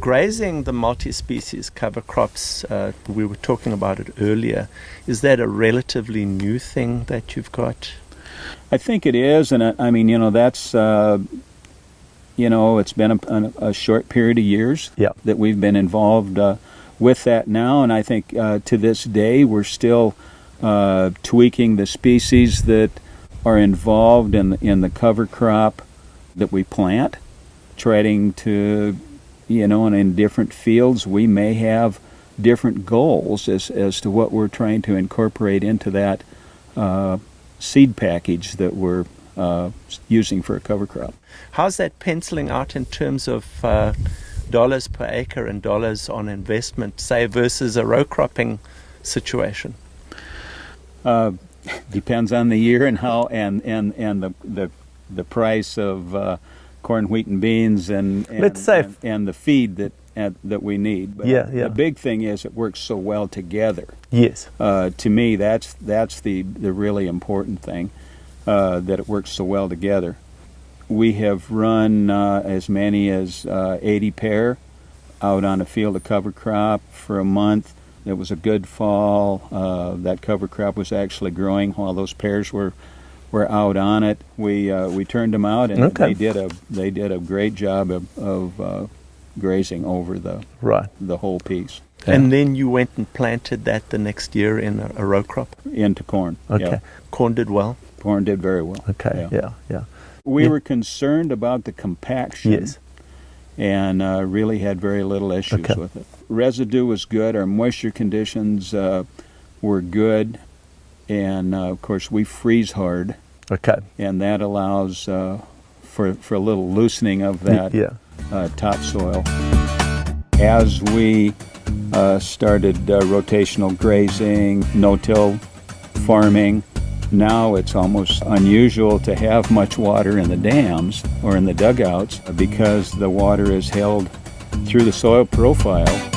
grazing the multi-species cover crops, uh, we were talking about it earlier. Is that a relatively new thing that you've got? I think it is, and I, I mean, you know, that's uh, you know, it's been a, a, short period of years yeah. that we've been involved uh, with that now, and I think uh, to this day we're still uh, tweaking the species that are involved in in the cover crop that we plant, trying to, you know, and in different fields we may have different goals as, as to what we're trying to incorporate into that uh, seed package that we're uh, using for a cover crop. How's that penciling out in terms of uh, dollars per acre and dollars on investment, say, versus a row cropping situation? Uh, depends on the year and how and and and the the the price of uh, corn, wheat, and beans, and, and let's say and, and the feed that uh, that we need. But yeah, yeah. The big thing is it works so well together. Yes. Uh, to me, that's that's the the really important thing uh, that it works so well together. We have run uh, as many as uh, 80 pair out on a field of cover crop for a month. It was a good fall. Uh, that cover crop was actually growing while those pairs were were out on it. We uh, we turned them out, and okay. they did a they did a great job of, of uh, grazing over the right the whole piece. Yeah. And then you went and planted that the next year in a, a row crop into corn. Okay, yeah. corn did well. Corn did very well. Okay, yeah, yeah. yeah. We yeah. were concerned about the compaction. Yes. And uh, really had very little issues okay. with it. Residue was good. Our moisture conditions uh, were good, and uh, of course we freeze hard. Okay. And that allows uh, for for a little loosening of that yeah. Uh, topsoil. As we uh, started rotational grazing, no-till farming, now it's almost unusual to have much water in the dams or in the dugouts because the water is held through the soil profile